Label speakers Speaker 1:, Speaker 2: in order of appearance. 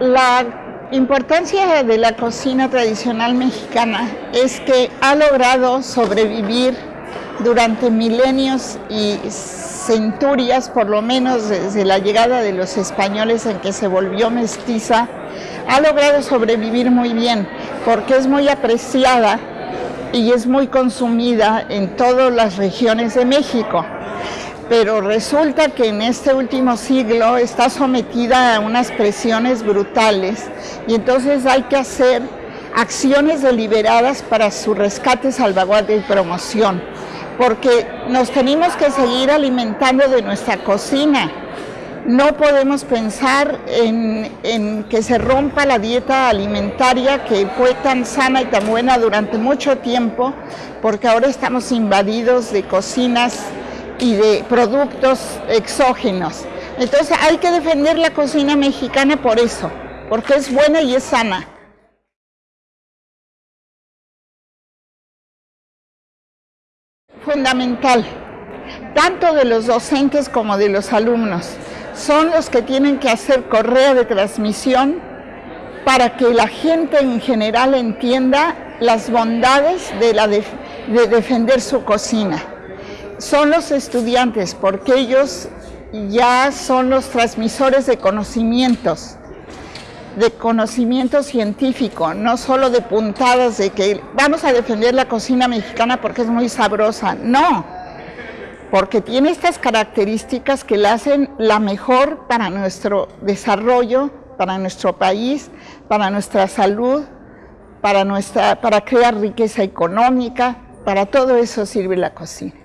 Speaker 1: La importancia de la cocina tradicional mexicana es que ha logrado sobrevivir durante milenios y centurias, por lo menos desde la llegada de los españoles en que se volvió mestiza, ha logrado sobrevivir muy bien porque es muy apreciada y es muy consumida en todas las regiones de México. Pero resulta que en este último siglo está sometida a unas presiones brutales y entonces hay que hacer acciones deliberadas para su rescate, salvaguardia y promoción porque nos tenemos que seguir alimentando de nuestra cocina. No podemos pensar en, que se rompa la dieta alimentaria que fue tan sana y tan buena durante mucho tiempo, porque ahora estamos invadidos de cocinas y de productos exógenos. Entonces hay que defender la cocina mexicana por eso, porque es buena y es sana. fundamental, tanto de los docentes como de los alumnos. Son los que tienen que hacer correa de transmisión para que la gente en general entienda las bondades de, la de, defender su cocina. Son los estudiantes, porque ellos ya son los transmisores de conocimientos de conocimiento científico, no solo de puntadas de que vamos a defender la cocina mexicana porque es muy sabrosa, no, porque tiene estas características que la hacen la mejor para nuestro desarrollo, para nuestro país, para nuestra salud, para, nuestra, para crear riqueza económica, para todo eso sirve la cocina.